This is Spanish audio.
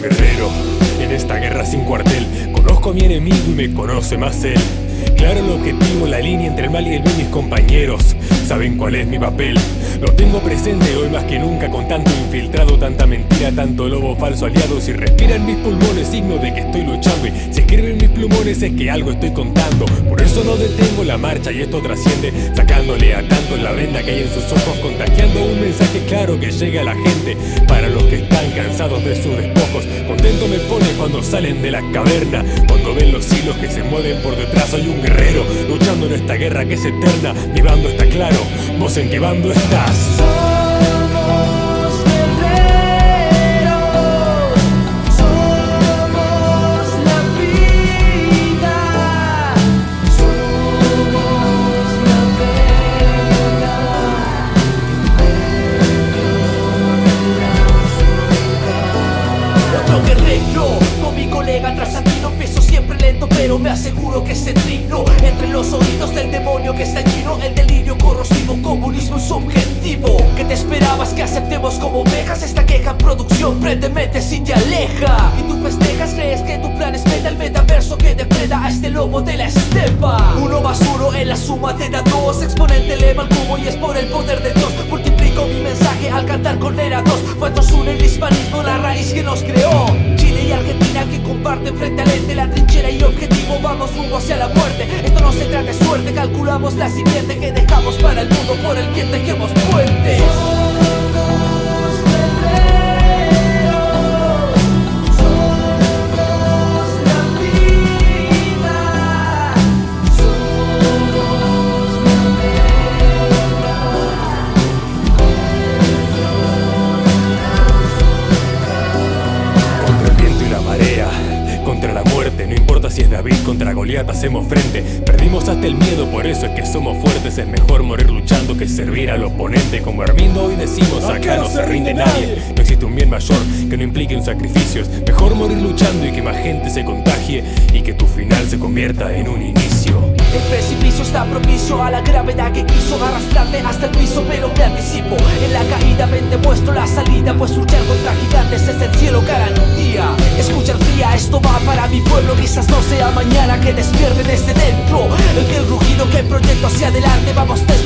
guerrero en esta guerra sin cuartel. Conozco a mi enemigo y me conoce más él. Claro el objetivo, la línea entre el mal y el bien mis compañeros. Saben cuál es mi papel Lo tengo presente hoy más que nunca Con tanto infiltrado, tanta mentira, tanto lobo falso aliado. Si respiran mis pulmones, signo de que estoy luchando. Y si escriben mis plumones es que algo estoy contando. Por eso no detengo la marcha y esto trasciende Sacándole a tanto la venda que hay en sus ojos Contagiando un mensaje claro que llegue a la gente. Para los que están cansados de sus despojos Contento me pone cuando salen de la caverna. Cuando ven los hilos que se mueven por detrás Soy un luchando en esta guerra que es eterna Mi bando está claro, vos en qué bando estás pero me aseguro que se trino Entre los oídos del demonio que está lleno El delirio corrosivo, comunismo es su objetivo ¿Qué te esperabas que aceptemos como ovejas? Esta queja en producción prende mente si te aleja. Y tú festejas, crees que tu plan es meta El metaverso que depreda a este lobo de la estepa. Uno más uno en la suma te da dos Exponente eleva el cubo y es por el poder de Dios. Multiplico mi mensaje al cantar con era dos. Cuantos une el hispanismo, la raíz que nos creó. Chile y Argentina que comparten frente al ente La trinchera y rumbo hacia la muerte. Esto no se trata de suerte, calculamos la siguiente Que dejamos para el mundo, por el que tejemos puentes si es David contra Goliat, hacemos frente. Perdimos hasta el miedo, por eso es que somos fuertes. Es mejor morir luchando que servir al oponente. Como Hermindo hoy decimos, acá no se rinde nadie. No existe un bien mayor que no implique un sacrificios. Mejor morir luchando y que más gente se contagie y que tu final se convierta en un inicio. El precipicio está propicio a la gravedad que quiso arrastrarte hasta el piso Pero me anticipo, en la caída ven te muestro la salida Pues luchar contra gigantes es el cielo garantía Escucha cría, esto va para mi pueblo Quizás no sea mañana que despierte desde dentro El rugido que proyecto hacia adelante Vamos despertando